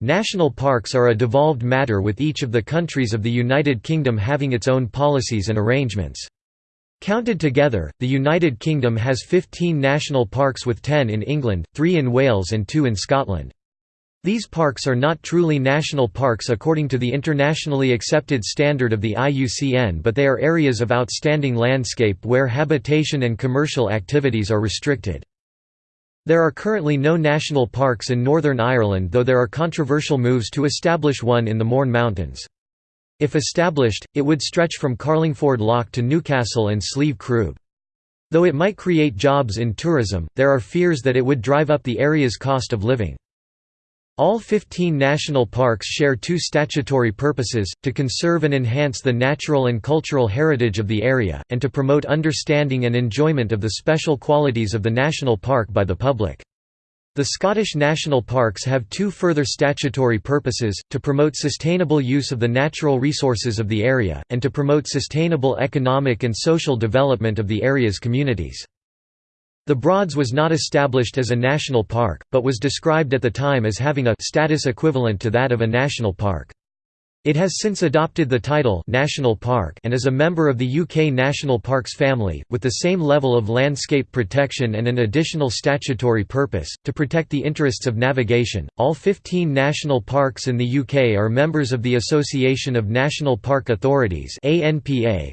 National parks are a devolved matter with each of the countries of the United Kingdom having its own policies and arrangements. Counted together, the United Kingdom has 15 national parks with 10 in England, 3 in Wales and 2 in Scotland. These parks are not truly national parks according to the internationally accepted standard of the IUCN but they are areas of outstanding landscape where habitation and commercial activities are restricted. There are currently no national parks in Northern Ireland though there are controversial moves to establish one in the Mourne Mountains. If established, it would stretch from Carlingford Lough to Newcastle and Slieve Croob. Though it might create jobs in tourism, there are fears that it would drive up the area's cost of living. All 15 national parks share two statutory purposes, to conserve and enhance the natural and cultural heritage of the area, and to promote understanding and enjoyment of the special qualities of the national park by the public. The Scottish national parks have two further statutory purposes, to promote sustainable use of the natural resources of the area, and to promote sustainable economic and social development of the area's communities. The Broads was not established as a national park, but was described at the time as having a status equivalent to that of a national park. It has since adopted the title National Park and is a member of the UK National Parks family, with the same level of landscape protection and an additional statutory purpose, to protect the interests of navigation. All 15 national parks in the UK are members of the Association of National Park Authorities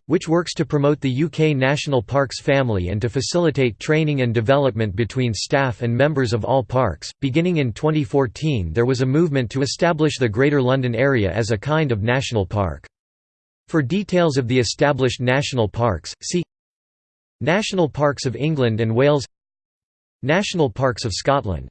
which works to promote the UK National Parks family and to facilitate training and development between staff and members of all parks. Beginning in 2014 there was a movement to establish the Greater London area as a kind of national park. For details of the established national parks, see National Parks of England and Wales National Parks of Scotland